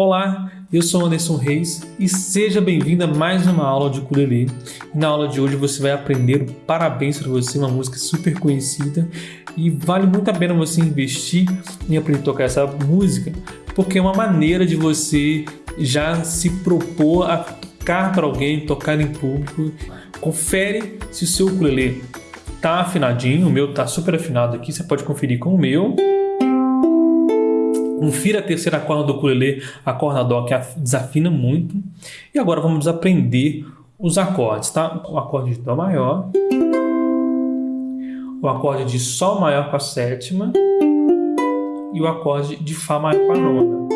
Olá, eu sou Anderson Reis e seja bem-vindo a mais uma aula de ukulele. Na aula de hoje você vai aprender o Parabéns para você, uma música super conhecida e vale muito a pena você investir em aprender a tocar essa música porque é uma maneira de você já se propor a tocar para alguém, tocar em público. Confere se o seu ukulele tá afinadinho, o meu tá super afinado aqui, você pode conferir com o meu. Confira a terceira corda do ukulele, a corda dó que desafina muito. E agora vamos aprender os acordes, tá? O acorde de dó maior, o acorde de sol maior com a sétima e o acorde de fá maior com a nona.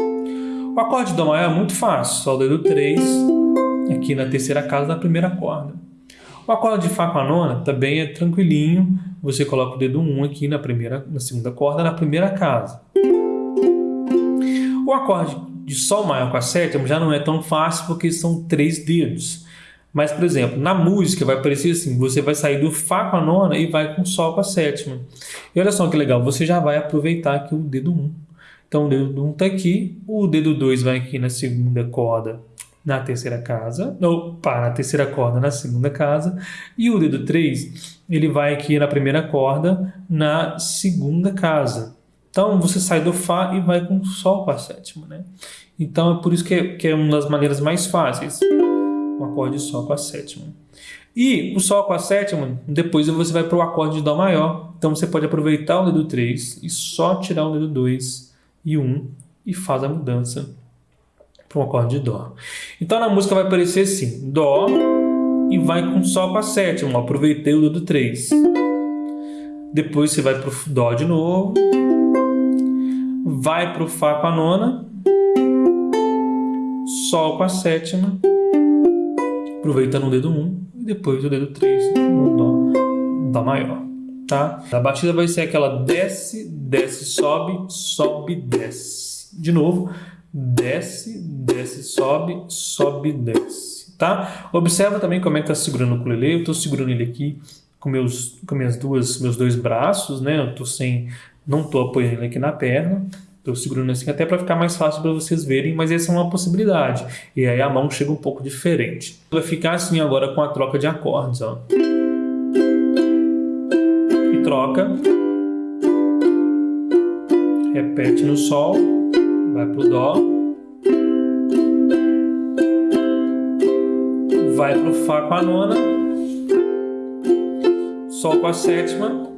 O acorde de dó maior é muito fácil, só o dedo 3 aqui na terceira casa da primeira corda. O acorde de fá com a nona também é tranquilinho, você coloca o dedo 1 aqui na primeira, na segunda corda na primeira casa. O acorde de Sol maior com a sétima já não é tão fácil porque são três dedos. Mas, por exemplo, na música vai parecer assim, você vai sair do Fá com a nona e vai com Sol com a sétima. E olha só que legal, você já vai aproveitar aqui o dedo 1. Então o dedo 1 está aqui, o dedo 2 vai aqui na segunda corda na terceira casa, opa, na terceira corda na segunda casa, e o dedo 3 ele vai aqui na primeira corda na segunda casa. Então você sai do Fá e vai com Sol com a sétima, né? Então é por isso que é, que é uma das maneiras mais fáceis, um acorde de Sol com a sétima. E o Sol com a sétima, depois você vai para o acorde de Dó maior. Então você pode aproveitar o dedo 3 e só tirar o dedo 2 e 1 e faz a mudança para o acorde de Dó. Então na música vai aparecer assim, Dó e vai com Sol com a sétima. Aproveitei o dedo 3. Depois você vai para o Dó de novo vai para o Fá com a nona, Sol com a sétima, aproveitando o dedo 1 e depois o dedo 3 no Dó, Dó maior. Tá? A batida vai ser aquela desce, desce, sobe, sobe, desce. De novo, desce, desce, sobe, sobe, desce. Tá? Observa também como é que está segurando o ukulele. Eu estou segurando ele aqui com meus com minhas duas meus dois braços, né? Eu tô sem não estou apoiando ele aqui na perna, estou segurando assim até para ficar mais fácil para vocês verem, mas essa é uma possibilidade. E aí a mão chega um pouco diferente. Vai ficar assim agora com a troca de acordes, ó. E troca. Repete no Sol, vai pro Dó. Vai pro Fá com a nona. Sol com a sétima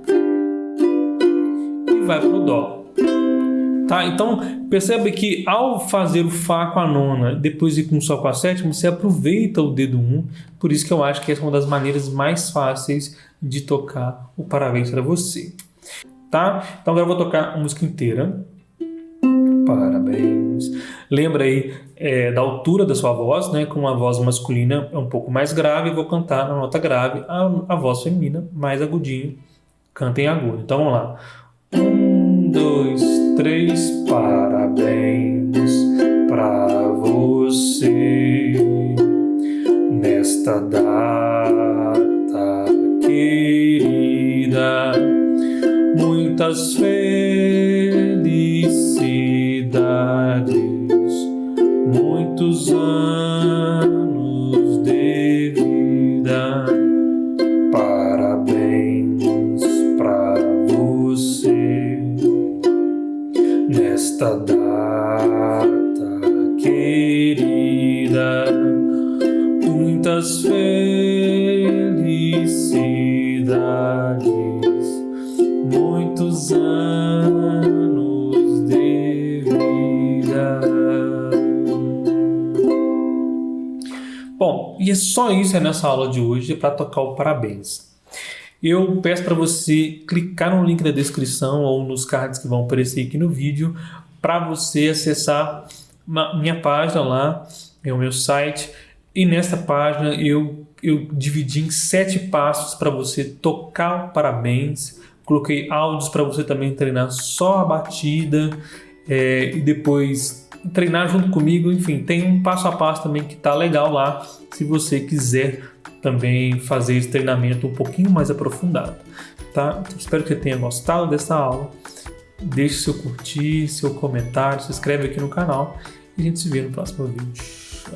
vai para o Dó. Tá? Então, percebe que ao fazer o Fá com a nona, depois ir com o Sol com a sétima, você aproveita o dedo 1. Por isso que eu acho que essa é uma das maneiras mais fáceis de tocar o parabéns para você. Tá? Então agora eu vou tocar a música inteira. Parabéns. Lembra aí é, da altura da sua voz, né? Com a voz masculina é um pouco mais grave, vou cantar na nota grave, a, a voz feminina mais agudinho, canta em agudo. Então vamos lá. Um, dois, três, parabéns pra você nesta data querida. Muitas felicidades, anos de vida. Bom, e é só isso nessa aula de hoje para tocar o parabéns eu peço para você clicar no link da descrição ou nos cards que vão aparecer aqui no vídeo para você acessar minha página lá, é o meu site, e nessa página eu, eu dividi em sete passos para você tocar o parabéns, coloquei áudios para você também treinar só a batida é, e depois treinar junto comigo, enfim, tem um passo a passo também que tá legal lá, se você quiser também fazer esse treinamento um pouquinho mais aprofundado, tá? Então, espero que você tenha gostado dessa aula. Deixe seu curtir, seu comentário, se inscreve aqui no canal E a gente se vê no próximo vídeo.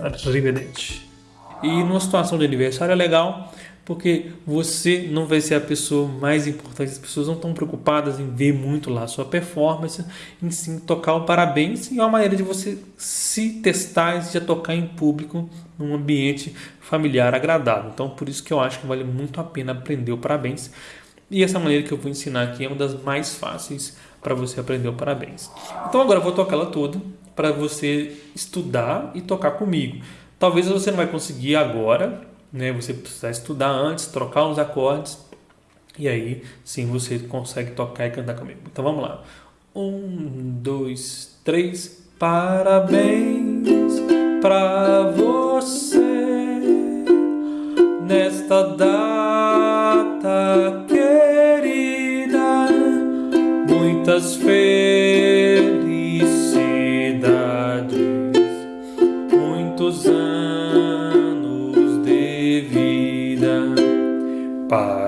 Arrivederci. E numa situação de aniversário é legal porque você não vai ser a pessoa mais importante. As pessoas não estão preocupadas em ver muito lá a sua performance, em sim tocar o parabéns e é uma maneira de você se testar e já tocar em público num ambiente familiar agradável. Então, por isso que eu acho que vale muito a pena aprender o parabéns. E essa maneira que eu vou ensinar aqui é uma das mais fáceis para você aprender o parabéns. Então, agora eu vou tocar ela toda para você estudar e tocar comigo. Talvez você não vai conseguir agora, né? Você precisa estudar antes, trocar uns acordes e aí sim você consegue tocar e cantar comigo. Então vamos lá. Um, dois, três. Parabéns para você nesta data querida. Muitas felicidades, muitos anos de vida. Parabéns.